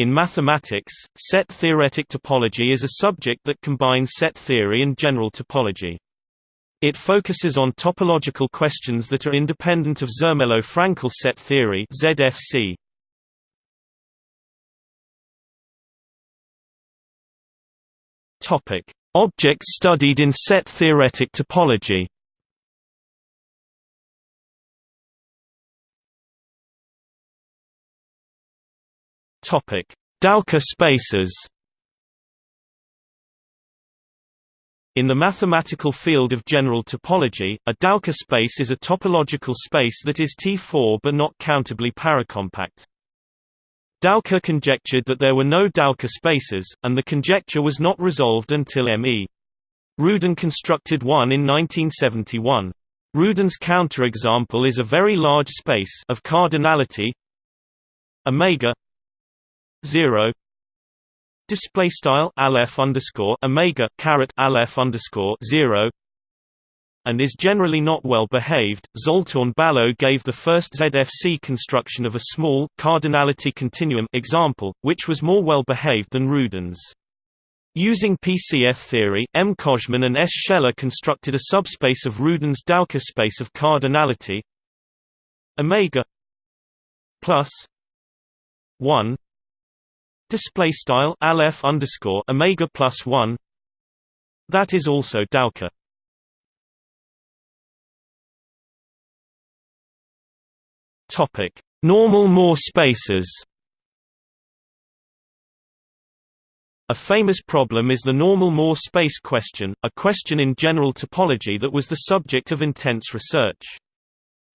In mathematics, set-theoretic topology is a subject that combines set theory and general topology. It focuses on topological questions that are independent of Zermelo-Fraenkel set theory ZFC. Topic: Objects studied in set-theoretic topology. Topic: Dowker spaces. In the mathematical field of general topology, a Dowker space is a topological space that is T4 but not countably paracompact. Dowker conjectured that there were no Dowker spaces, and the conjecture was not resolved until M.E. Rudin constructed one in 1971. Rudin's counterexample is a very large space of cardinality omega 0 display style aleph underscore omega caret aleph underscore 0 and is generally not well behaved. Zoltan Balogh gave the first ZFC construction of a small cardinality continuum example, which was more well behaved than Rudin's. Using PCF theory, M. Kojman and S. Shelah constructed a subspace of Rudin's Dowker space of cardinality omega plus 1 display style aleph underscore omega plus 1 that is also Dowker topic normal Moore spaces A famous problem is the normal Moore space question, a question in general topology that was the subject of intense research.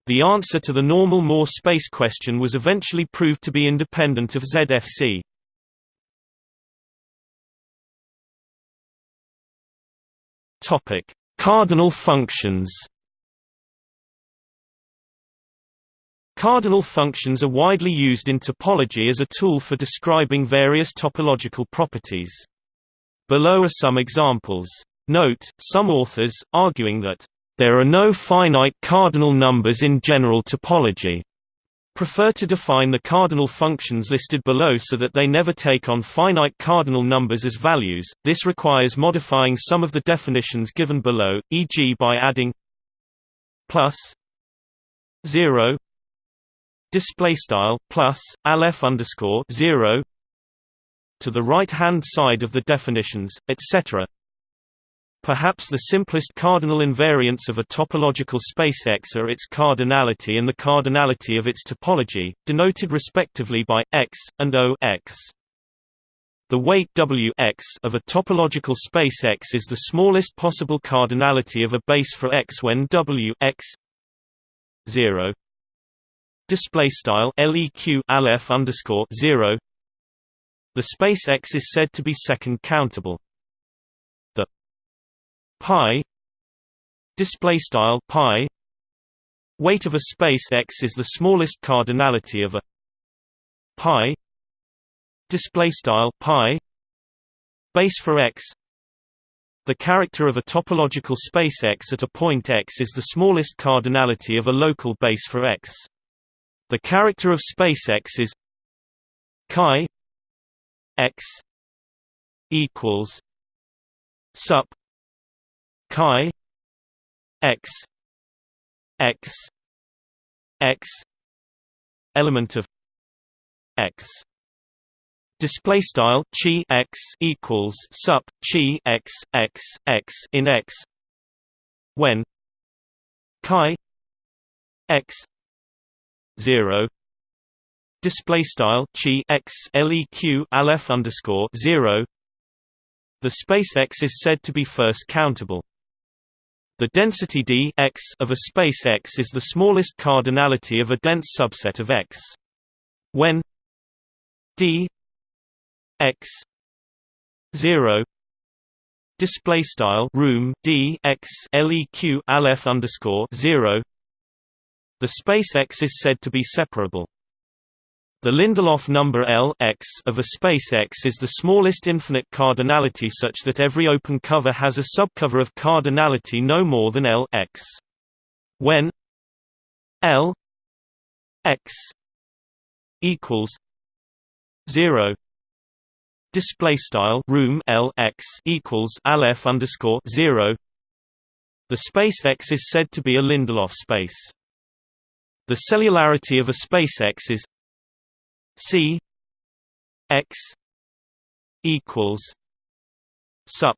The answer to the normal Moore space question was eventually proved to be independent of ZFC. Topic: Cardinal functions. Cardinal functions are widely used in topology as a tool for describing various topological properties. Below are some examples. Note, some authors, arguing that, "...there are no finite cardinal numbers in general topology," prefer to define the cardinal functions listed below so that they never take on finite cardinal numbers as values. This requires modifying some of the definitions given below, e.g. by adding plus 0 display style plus aleph underscore 0 to the right hand side of the definitions, etc. Perhaps the simplest cardinal invariants of a topological space X are its cardinality and the cardinality of its topology, denoted respectively by x and O x. The weight W x of a topological space X is the smallest possible cardinality of a base for X when W x 0 display style leq aleph underscore 0 the space X is said to be second countable pi display style pi weight of a space x is the smallest cardinality of a pi display style pi base for x the character of a topological space X at a point X is the smallest cardinality of a local base for X. The character of space X is chi X equals sup chi x x x element of x. Display style chi x equals sup chi x x x in x. When chi x 0 display style chi x leq aleph underscore 0 the space x is said to be first countable the density d x of a space X is the smallest cardinality of a dense subset of X. When d x 0 display style room d x leq aleph underscore 0 the space X is said to be separable. The Lindelof number L x of a space X is the smallest infinite cardinality such that every open cover has a subcover of cardinality no more than L x. When L x equals 0 display style room L x equals aleph underscore zero. The space X is said to be a Lindelof space. The cellularity of a space X is C X equals sup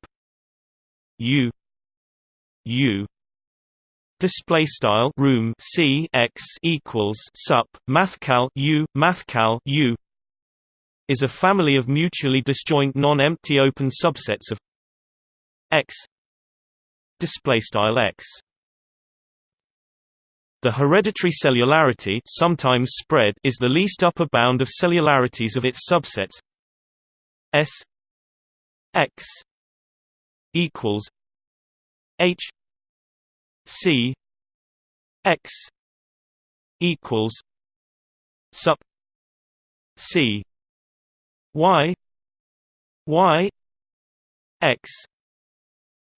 U U display style room C X equals sup mathcal U mathcal U is a family of mutually disjoint non-empty open subsets of X display style X the hereditary cellularity sometimes spread is the least upper bound of cellularities of its subsets. S X equals H C X equals sup C Y Y X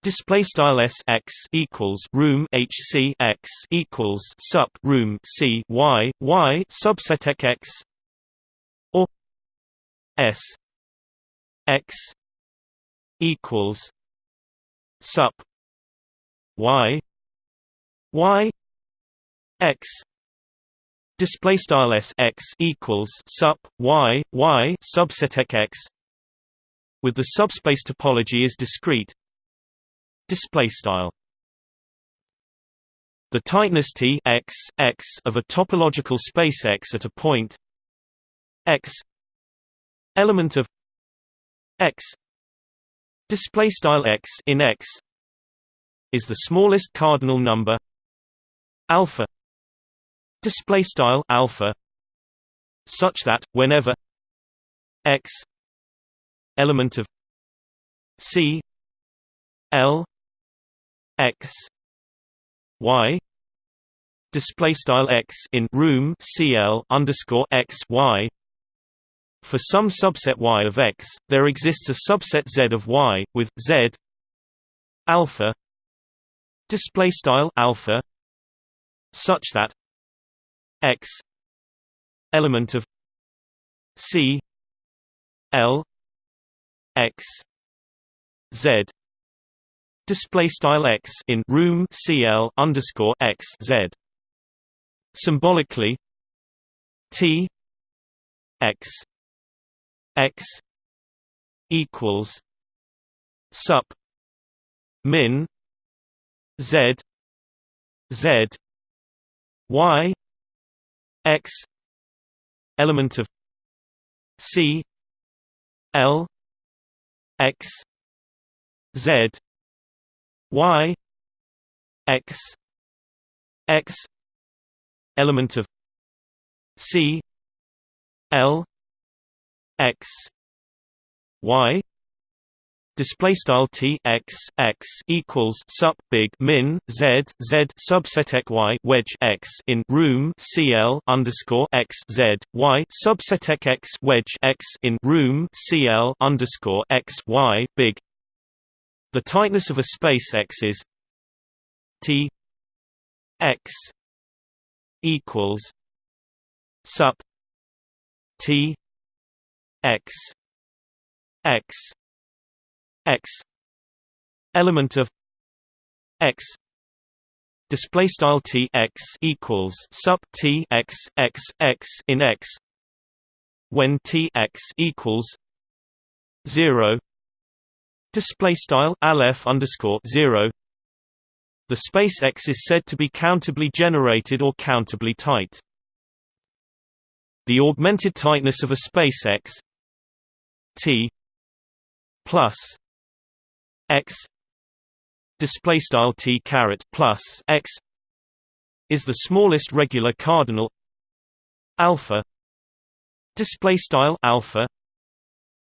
Display style s x equals room h c x equals sup room c y y subset x or s x equals sup y y x. Display style s x equals sup y y subset x. With the subspace topology is discrete display style. The tightness T x, x of a topological space X at a point x element of x display style x in x is the smallest cardinal number alpha display style alpha such that whenever x element of c l x y display style x in room cl underscore x y. For some subset y of x, there exists a subset z of y with z alpha display style alpha such that x element of c l x z display style x in room cl underscore x z. Symbolically, t x x equals sup min z z y x element of c l x z y x x element of c l x y display style t x x equals sup big min z z subset y wedge x in room cl underscore x z y subset x x wedge x in room cl underscore x y big the tightness of a space X is T X equals sup T X X X element of X display style T X equals sup T X X X in X when T X equals zero Display style aleph underscore zero. The space X is said to be countably generated or countably tight. The augmented tightness of a space X T plus X display style T caret plus X is the smallest regular cardinal alpha display style alpha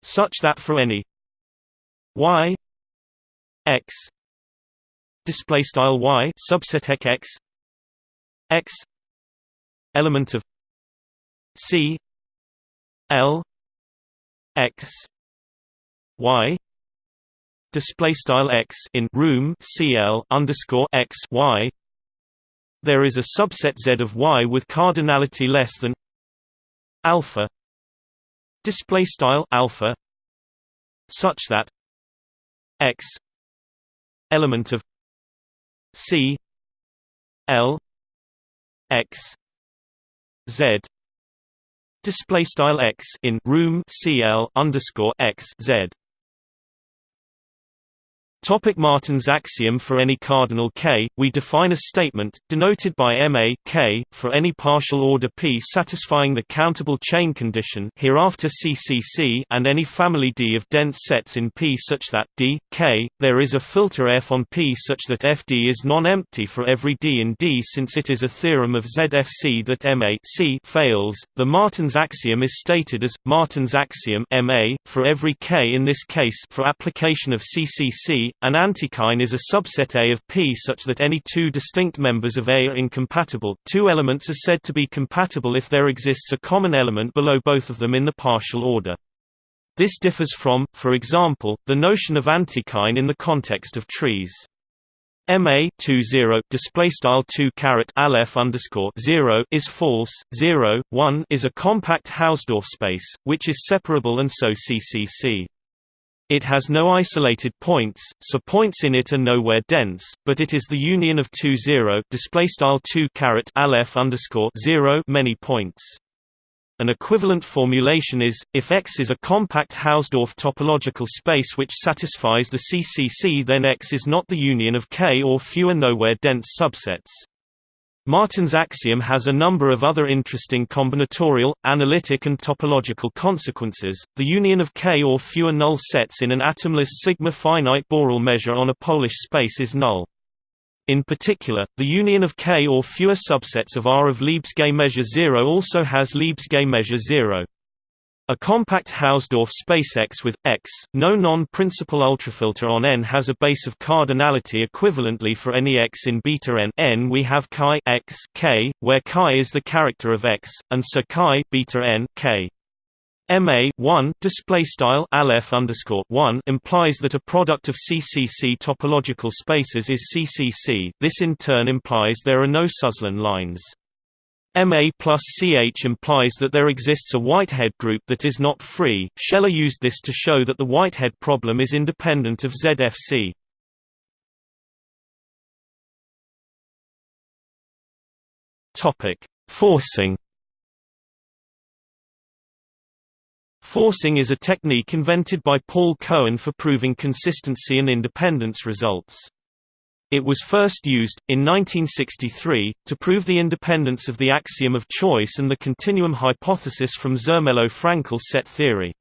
such that for any y x display style y subset x x element of c l x y display style x in room cl underscore x y. There is a subset z of y with cardinality less than alpha display style alpha such that x element of c l x z display style x in room cl underscore x z Topic Martin's axiom For any cardinal K, we define a statement, denoted by Ma K, for any partial order P satisfying the countable chain condition hereafter CCC and any family D of dense sets in P such that D, K, there is a filter F on P such that FD is non-empty for every D in D since it is a theorem of ZFC that Ma C fails. The Martin's axiom is stated as, Martin's axiom Ma, for every K in this case for application of CCC an antichain is a subset A of P such that any two distinct members of A are incompatible. Two elements are said to be compatible if there exists a common element below both of them in the partial order. This differs from, for example, the notion of antichain in the context of trees. MA 20 display style 2 caret aleph underscore 0 is false 0 1 is a compact Hausdorff space which is separable and so CCC it has no isolated points, so points in it are nowhere dense, but it is the union of two zero display style two caret aleph underscore zero many points. An equivalent formulation is, if X is a compact Hausdorff topological space which satisfies the CCC then X is not the union of K or fewer nowhere dense subsets. Martin's axiom has a number of other interesting combinatorial, analytic and topological consequences. The union of K or fewer null sets in an atomless sigma finite Borel measure on a Polish space is null. In particular, the union of K or fewer subsets of R of Lebesgue measure 0 also has Lebesgue measure 0. A compact Hausdorff space X with X, no non-principal ultrafilter on N has a base of cardinality equivalently for any X in beta N. N we have chi X K, where chi is the character of X, and so chi beta N K. MA 1 display style aleph underscore 1 implies that a product of CCC topological spaces is CCC. This in turn implies there are no Suslin lines. MA plus CH implies that there exists a Whitehead group that is not free. Shelah used this to show that the Whitehead problem is independent of ZFC. Topic: Forcing. Forcing is a technique invented by Paul Cohen for proving consistency and independence results. It was first used, in 1963, to prove the independence of the axiom of choice and the continuum hypothesis from Zermelo-Fraenkel set theory.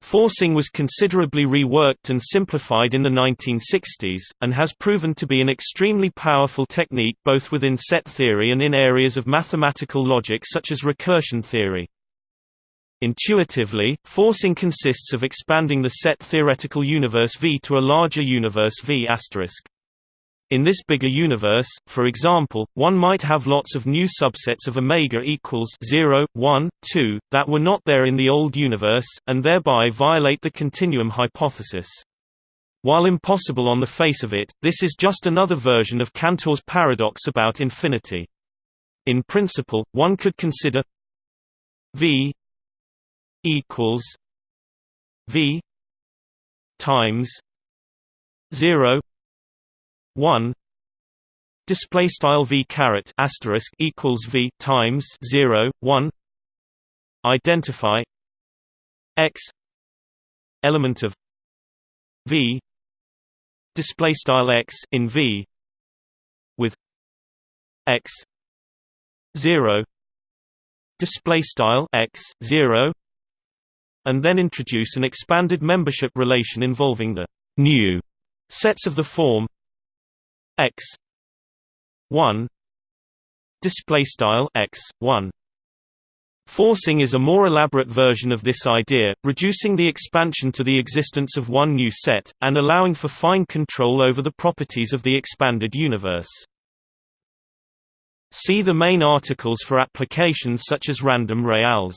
Forcing was considerably reworked and simplified in the 1960s, and has proven to be an extremely powerful technique both within set theory and in areas of mathematical logic such as recursion theory. Intuitively, forcing consists of expanding the set theoretical universe V to a larger universe V***. In this bigger universe, for example, one might have lots of new subsets of omega equals 0, 1, 2, that were not there in the old universe, and thereby violate the continuum hypothesis. While impossible on the face of it, this is just another version of Cantor's paradox about infinity. In principle, one could consider V equals V times 0 1 display style v caret asterisk equals v times 0 1 identify x element of v display style x in v with x 0 display style x 0 and then introduce an expanded membership relation involving the new sets of the form x 1 display style x 1 Forcing is a more elaborate version of this idea, reducing the expansion to the existence of one new set, and allowing for fine control over the properties of the expanded universe. See the main articles for applications such as random reals.